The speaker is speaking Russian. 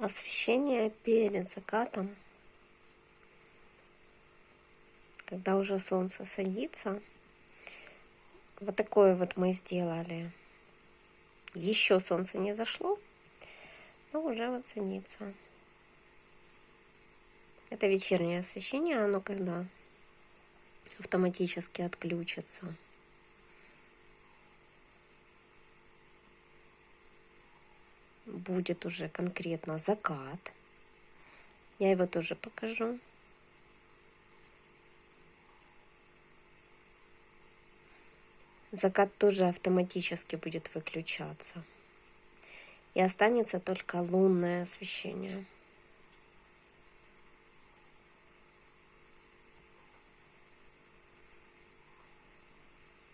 освещение перед закатом, когда уже солнце садится. Вот такое вот мы сделали. Еще солнце не зашло, но уже вот садится. Это вечернее освещение, оно когда автоматически отключится. Будет уже конкретно закат. Я его тоже покажу. Закат тоже автоматически будет выключаться. И останется только лунное освещение.